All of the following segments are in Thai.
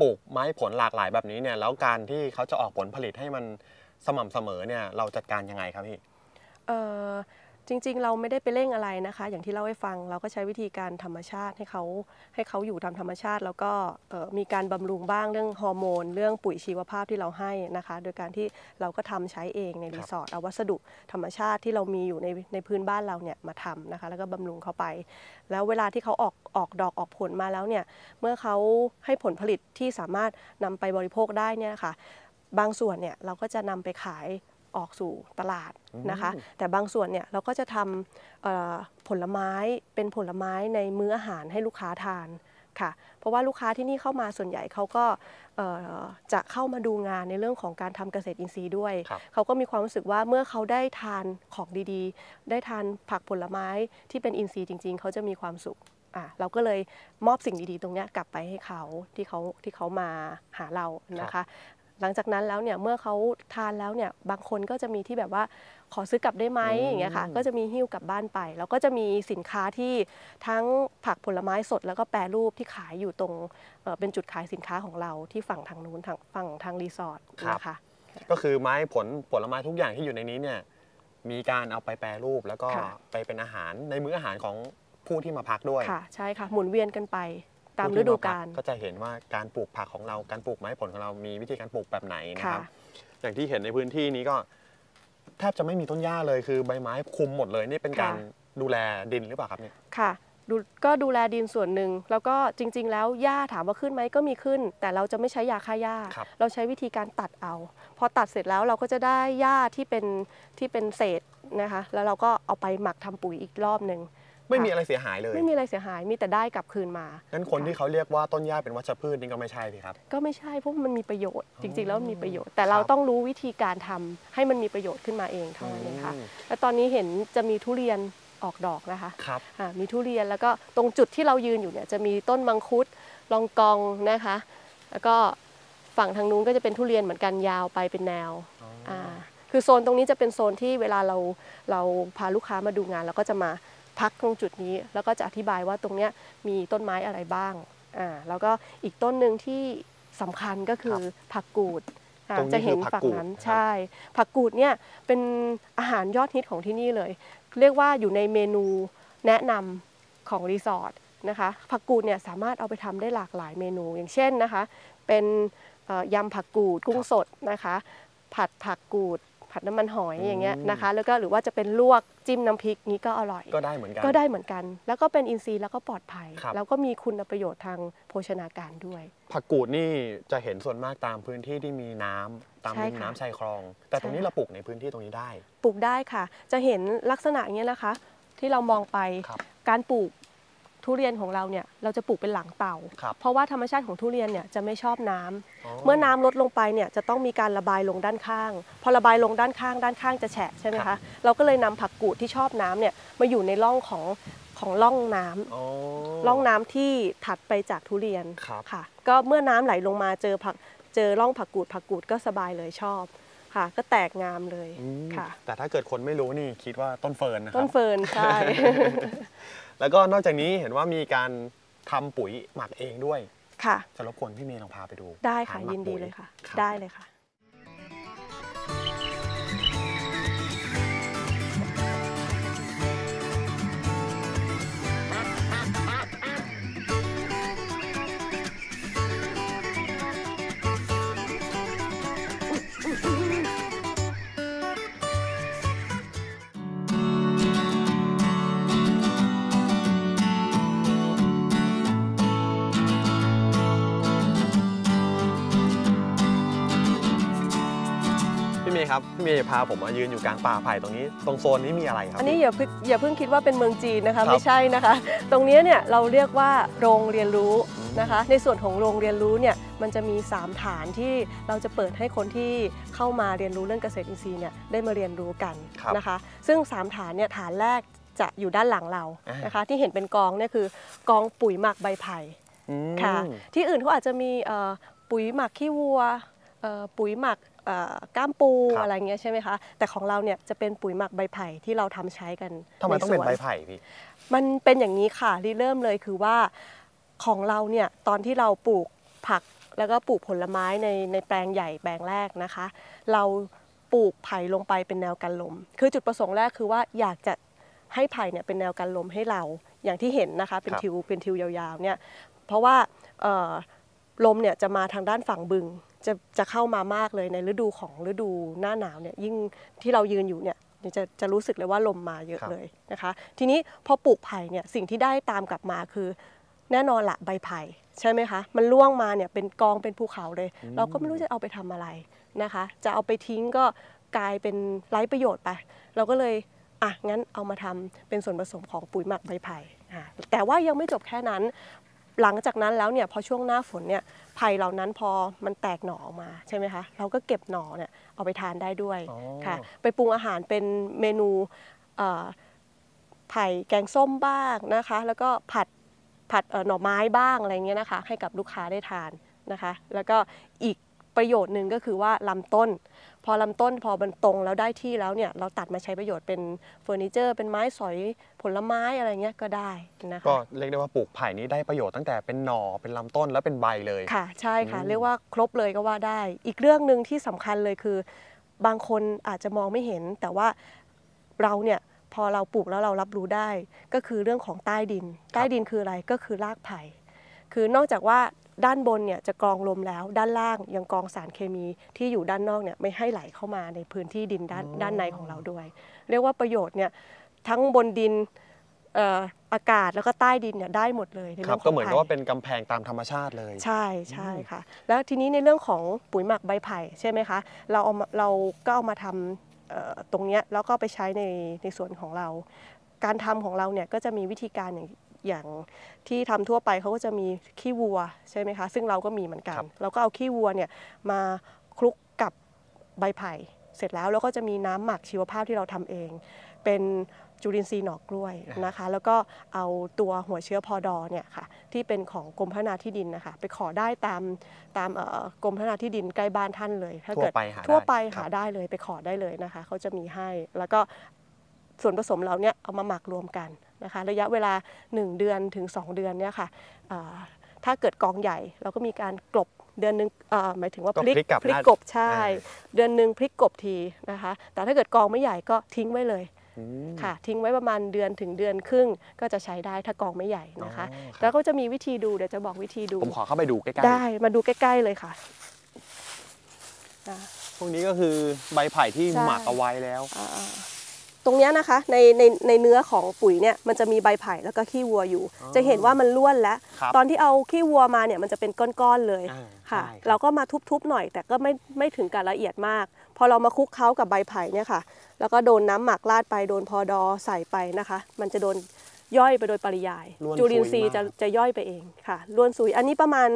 ปลูกไม้ผลหลากหลายแบบนี้เนี่ยแล้วการที่เขาจะออกผลผลิตให้มันสม่ำเสมอเนี่ยเราจัดการยังไงครับพี่ เอ่อ จริงๆ เราไม่ได้ไปเร่งอะไรนะคะ อย่างที่เล่าให้ฟังเราก็ใช้วิธีการธรรมชาติให้เขาให้เขาอยู่ตามธรรมชาติ แล้วก็เอ่อมีการบำรุงบ้างเรื่องฮอร์โมน เรื่องปุ๋ยชีวภาพที่เราให้นะคะ โดยการที่เราก็ทำใช้เองในรีสอร์ทเอาวัสดุธรรมชาติที่เรามีอยู่ในในพื้นบ้านเราเนี่ยมาทำนะคะ แล้วก็บำรุงเขาไป แล้วเวลาที่เขาออกออกดอกออกผลมาแล้วเนี่ยเมื่อเขาให้ผลผลิตที่สามารถนำไปบริโภคได้เนี่ยค่ะบางส่วนเนี่ยเราก็จะนำไปขาย ออกสู่ตลาดนะคะ แต่บางส่วนเนี่ยเราก็จะทำเอ่อผลไม้เป็นผลไม้ในมื้ออาหารให้ลูกค้าทานค่ะ เพราะว่าลูกค้าที่นี่เข้ามาส่วนใหญ่เขาก็เอ่อจะเข้ามาดูงานในเรื่องของการทำเกษตรอินทรีย์ด้วยครับเขาก็มีความรู้สึกว่าเมื่อเขาได้ทานของดีๆ ได้ทานผักผลไม้ที่เป็นอินทรีย์จริง ๆ เขาจะมีความสุขอะเราก็เลยมอบสิ่งดีๆ ตรงเนี้ยกลับไปให้เขาที่เขาที่เขามาหาเรานะคะ หลังจากนั้นแล้วเนี่ยเมื่อเขาทานแล้วเนี่ยบางคนก็จะมีที่แบบว่าขอซื้อกลับได้ไหมอืมอย่างเงี้ยค่ะก็จะมีหิ้วกลับบ้านไป แล้วก็จะมีสินค้าที่ทั้งผักผลไม้สด แล้วก็แปรรูปที่ขายอยู่ตรงเอ่อเป็นจุดขายสินค้าของเราที่ฝั่งทางนู้นทางฝั่งทางรีสอร์ทนะคะก็คือไม้ผลผลไม้ทุกอย่างที่อยู่ในนี้เนี่ยมีการเอาไปแปรรูปแล้วก็ค่ะไปเป็นอาหารในมื้ออาหารของผู้ที่มาพักด้วยค่ะใช่ค่ะหมุนเวียนกันไป ตามผู้ฤที่ดูพักาลก็จะเห็นว่าการปลูกผักของเราการปลูกไม้ผลของเรามีวิธีการปลูกแบบไหนนะคค่ะรับ อย่างที่เห็นในพื้นที่นี้ก็ แทบจะไม่มีต้นหญ้าเลยคือใบไม้คลุมหมดเลยนี่เป็นการดูแลดินหรือเปล่าครับเนี่ยค่ะดูก็ดูแลดินส่วนหนึ่ง แล้วก็จริง ๆ แล้วหญ้าถามว่าขึ้นไหมก็มีขึ้น แต่เราจะไม่ใช้ยาฆ่าหญ้าครับเราใช้วิธีการตัดเอา พอตัดเสร็จแล้วเราก็จะได้หญ้าที่เป็นที่เป็นเศษนะคะ แล้วเราก็เอาไปหมักทำปุ๋ยอีกรอบหนึ่ง ไม่มีค่ะอะไรเสียหายเลยไม่มีอะไรเสียหายมีแต่ได้กลับคืนมางั้นคนที่เขาเรียกว่าต้นหญ้าเป็นวัชพืชนี่ก็ไม่ใช่สิครับ ก็ไม่ใช่เพราะมันมีประโยชน์จริง ๆ แล้วมันมีประโยชน์แต่ครับเราต้องรู้วิธีการทำให้มันมีประโยชน์ขึ้นมาเองเท่านั้นเองค่ะอืมและตอนนี้เห็นจะมีทุเรียนออกดอกนะคะครับอ่ามีทุเรียนแล้วก็ตรงจุดที่เรายืนอยู่เนี่ยจะมีต้นมังคุดลองกองนะคะ แล้วก็ฝั่งทางนู้นก็จะเป็นทุเรียนเหมือนกันยาวไปเป็นแนวอ๋ออ่าคือโซนตรงนี้จะเป็นโซนที่เวลาเราเราพาลูกค้ามาดูงานเราก็จะมา พักตรงจุดนี้ แล้วก็จะอธิบายว่าตรงเนี้ยมีต้นไม้อะไรบ้างอ่าแล้วก็อีกต้นหนึ่งที่สำคัญก็คือผักกูดอ่าตรงนี้จะเห็นคือผัฝั่กงกูดนั้นนะครับใช่ ผักกูดเนี่ยเป็นอาหารยอดฮิตของที่นี่เลย เรียกว่าอยู่ในเมนูแนะนำของรีสอร์ทนะคะ ผักกูดเนี่ยสามารถเอาไปทำได้หลากหลายเมนู อย่างเช่นนะคะ เป็นเอ่อยำผักกูดกุ้งสดนะคะ ผัดผักกูด ผัดน้ำมันหอยอย่างเงี้ยนะคะ แล้วก็หรือว่าจะเป็นลวกจิ้มน้ำพริกนี้ก็อร่อย ก็ได้เหมือนกัน ก็ได้เหมือนกัน แล้วก็เป็นอินทรีย์แล้วก็ปลอดภัย ครับ แล้วก็มีคุณประโยชน์ทางโภชนาการด้วย ผักกูดนี่จะเห็นส่วนมากตามพื้นที่ที่มีน้ำตามใช่ริมค่ะน้ำชายคลอง แต่ตรงนี้ใช่ เราปลูกในพื้นที่ตรงนี้ได้ ปลูกได้ค่ะ จะเห็นลักษณะอย่างเงี้ยนะคะ ที่เรามองไปครับ การปลูก ทุเรียนของเราเนี่ยเราจะปลูกเป็นหลังเต่าครับเพราะว่าธรรมชาติของทุเรียนเนี่ยจะไม่ชอบน้ำเมื่อน้ำลดลงไปเนี่ยจะต้องมีการระบายลงด้านข้าง พอระบายลงด้านข้าง ด้านข้างจะแฉะใช่ไหมครัคะบเราก็เลยนำผักกูดที่ชอบน้ำเนี่ยมาอยู่ในร่องของของร่องน้ำอ๋อร่องน้ำที่ถัดไปจากทุเรียนครับค่ะ ก็เมื่อน้ำไหลลงมาเจอผักเจอร่องผักกูดผักกูดก็สบายเลยชอบค่ะ ก็แตกงามเลยอืมค่ะ แต่ถ้าเกิดคนไม่รู้นี่คิดว่าต้นเฟิร์นนะคต้รันบ เฟิร์นใช่ แล้วก็นอกจากนี้เห็นว่ามีการทำปุ๋ยหมักเองด้วยค่ะจะรบกวนพี่เมย์ลองพาไปดูได้ค่ะฐานหมักยินดีปุ๋เลยค่ะรับได้เลยค่ะ ครับพี่เมย์พาผมมายืนอยู่กลางป่าไผ่ตรงนี้ตรงโซนนี้มีอะไรครับ อันนี้อย่าเพิ่งอย่าเพิ่งคิดว่าเป็นเมืองจีนนะครัคะบไม่ใช่นะคะ ตรงเนี้ยเนี่ยเราเรียกว่าโรงเรียนรู้นะคะ ในส่วนของโรงเรียนรู้เนี่ยมันจะมี 3 ฐานที่เราจะเปิดให้คนที่เข้ามาเรียนรู้เรื่องเกษตรอินทรีย์เนี่ยได้มาเรียนรู้กันครับนะคะ ซึ่ง 3 ฐานเนี่ยฐานแรกจะอยู่ด้านหลังเราอ่านนะคะ ที่เห็นเป็นกองเนี่ยคือกองปุ๋ยหมักใบไผ่อืมค่ะที่อื่นเขาอาจจะมีเอ่อปุ๋ยหมักขี้วัวเอ่อปุ๋ยหมักเอ่อก้ามปูครับ อะไรเงี้ยใช่ไหมคะแต่ของเราเนี่ยจะเป็นปุ๋ยหมักใบไผ่ที่เราทำใช้กันทำไมต้องเป็นใสวใบไผ่พี่ มันเป็นอย่างนี้ค่ะรีเริ่มเลยคือว่าของเราเนี่ยตอนที่เราปลูกผักแล้วก็ปลูกผลไม้ในในแปลงใหญ่แปลงแรกนะคะ เราปลูกไผ่ลงไปเป็นแนวกันลม คือจุดประสงค์แรกคือว่าอยากจะให้ไผ่เนี่ยเป็นแนวกันลมให้เราอย่างที่เห็นนะคะเป็นครับ ทิวเป็นทิวยาวๆเนี่ยเพราะว่าเอ่อลมเนี่ยจะมาทางด้านฝั่งบึง จะจะเข้ามามากเลยในฤดูของฤดูหน้าหนาวเนี่ยยิ่งที่เรายืนอยู่เนี่ยจะจะรู้สึกเลยว่าลมมาเยอะครับเลยนะคะ ทีนี้พอปลูกไผ่เนี่ยสิ่งที่ได้ตามกลับมาคือ แน่นอนละใบไผ่ใช่ไหมคะ มันร่วงมาเนี่ยเป็นกองเป็นภูเขาเลย เราก็ไม่รู้จะเอาไปทำอะไรนะคะ จะเอาไปทิ้งก็กลายเป็นไร้ประโยชน์ไป เราก็เลยอะงั้นเอามาทำเป็นส่วนผสมของปุ๋ยหมักใบไผ่อะแต่ว่ายังไม่จบแค่นั้น หลังจากนั้นแล้วเนี่ยพอช่วงหน้าฝนเนี่ยไผ่เหล่านั้นพอมันแตกหน่อออกมาใช่ไหมคะเราก็เก็บหน่อเนี่ยเอาไปทานได้ด้วยอ๋อ ค่ะ ไปปรุงอาหารเป็นเมนูเอ่อไผ่แกงส้มบ้างนะคะ แล้วก็ผัดผัดเอ่อหน่อไม้บ้างอะไรเงี้ยนะคะ ให้กับลูกค้าได้ทานนะคะ แล้วก็อีก ประโยชน์หนึ่งก็คือว่าลำต้น พอลำต้นพอมันตรงแล้วได้ที่แล้วเนี่ยเราตัดมาใช้ประโยชน์เป็นเฟอร์นิเจอร์เป็นไม้สอยผลไม้อะไรเงี้ยก็ได้นะคะก็เรียกได้ว่าปลูกไผ่นี้ได้ประโยชน์ตั้งแต่เป็นหน่อเป็นลำต้นแล้วเป็นใบเลยค่ะ ใช่ค่ะอืมเรียกว่าครบเลยก็ว่าได้ อีกเรื่องหนึ่งที่สำคัญเลยคือ บางคนอาจจะมองไม่เห็น แต่ว่าเราเนี่ยพอเราปลูกแล้วเรารับรู้ได้ ก็คือเรื่องของใต้ดิน ใต้ดินคืออะไรก็คือรากไผ่คือนอกจากว่า ด้านบนเนี่ยจะกรองลมแล้ว ด้านล่างยังกรองสารเคมีที่อยู่ด้านนอกเนี่ยไม่ให้ไหลเข้ามาในพื้นที่ดินด้านอ๋อด้านในของเราด้วย เรียกว่าประโยชน์เนี่ยทั้งบนดินเอ่ออากาศแล้วก็ใต้ดินเนี่ยได้หมดเลยในคเรื่รัอบงของก็เหมือนกับไผ่ว่าเป็นกำแพงตามธรรมชาติเลย ใช่ใช่ค่ะ แล้วทีนี้ในเรื่องของปุ๋ยหมักใบไผ่ใช่ไหมคะเราเอามาเราก็เอามาทำเอ่อตรงเนี้ยแล้วก็ไปใช้ในในส่วนของเรา การทำของเราเนี่ยก็จะมีวิธีการอย่าง อย่างที่ทำทั่วไปเขาก็จะมีขี้วัวใช่ไหมคะ ซึ่งเราก็มีเหมือนกันครับเราก็เอาขี้วัวเนี่ยมาคลุกกับใบไผ่เสร็จแล้วแล้วก็จะมีน้ำหมักชีวภาพที่เราทำเอง เป็นจุลินทรีย์หน่อกล้วยนะคะ แล้วก็เอาตัวหัวเชื้อพอดอเนี่ยค่ะที่เป็นของกรมพัฒนาที่ดินนะคะไปขอได้ตามตามเอ่อกรมพัฒนาที่ดินใกล้บ้านท่านเลย ถ้าทั่วเกิดไปหาทั่วไปได้หาครับได้เลยไปขอได้เลยนะคะเขาจะมีให้แล้วก็ ส่วนผสมเราเนี่ยเอามาหมักรวมกันนะคะระยะเวลา 1 เดือนถึง 2 เดือนเนี่ยค่ะอ่าถ้าเกิดกองใหญ่เราก็มีการกลบเดือนหนึงเอ่อหมายถึงว่าก็พลิกพลิกกลับพลิกด้านกบใช่อ่าเดือนหนึ่งพลิกกบทีนะคะ แต่ถ้าเกิดกองไม่ใหญ่ก็ทิ้งไว้เลยอืมค่ะ ทิ้งไว้ประมาณเดือนถึงเดือนครึ่งก็จะใช้ได้ถ้ากองไม่ใหญ่นะคะอ๋อครับแล้วก็จะมีวิธีดูเดี๋ยวจะบอกวิธีดูผมขอเข้าไปดูใกล้ได้มาดูใกล้ ๆเลยค่ะอ่าๆพวกนี้ก็คือใบไผ่ที่ใช่หมักเอาไว้แล้วอ่า ตรงเนี้ยนะคะในในในเนื้อของปุ๋ยเนี่ยมันจะมีใบไผ่แล้วก็ขี้วัวอยู่อ๋อจะเห็นว่ามันล้วนแล้ว ครับตอนที่เอาขี้วัวมาเนี่ยมันจะเป็นก้อนๆเลยอ่าค่ะ ใช่ครับ เราก็มาทุบๆหน่อย แต่ก็ไม่ไม่ถึงกับละเอียดมาก พอเรามาคลุกเคล้ากับใบไผ่เนี่ยค่ะ แล้วก็โดนน้ำหมักราดไปโดนพอดอใส่ไปนะคะ มันจะโดนย่อยไปโดยปริยาย ล้วนจุลินทรีย์ซุยมาก จะจะย่อยไปเองค่ะล้วนซุยอันนี้ประมาณ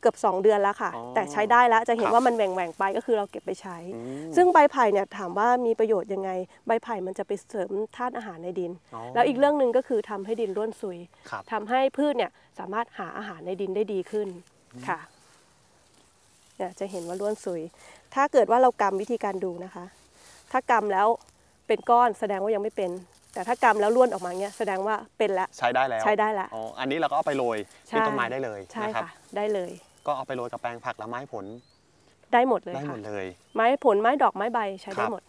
เกือบ 2 เดือนแล้วค่ะ อ๋อแต่ใช้ได้แล้วจะเห็นครับว่ามันแหว่งแหว่งๆไปก็คือเราเก็บไปใช้ อืม ซึ่งใบไผ่เนี่ยถามว่ามีประโยชน์ยังไง ใบไผ่มันจะไปเสริมธาตุอาหารในดินอ๋อแล้วอีกเรื่องหนึ่งก็คือทำให้ดินร่วนซุยครับ ทำให้พืชเนี่ยสามารถหาอาหารในดินได้ดีขึ้นค่ะเนี่ยจะเห็นว่าร่วนซุย ถ้าเกิดว่าเรากำวิธีการดูนะคะ ถ้ากำแล้วเป็นก้อนแสดงว่ายังไม่เป็น แต่ถ้ากำแล้วร่วนออกมาเนี่ยแสดงว่าเป็นแล้ว ใช้ได้แล้วใช้ได้แล้ว อ๋ออันนี้เราก็เอาไปโรยที่ต้นไม้ได้เลยใช่นะครับ ค่ะ ได้เลย ก็เอาไปโรยกับแปลงผักและไม้ผลได้หมดเลยได้หมค่ะดเลย ไม้ผลไม้ดอกไม้ใบใช้คได้รับหมด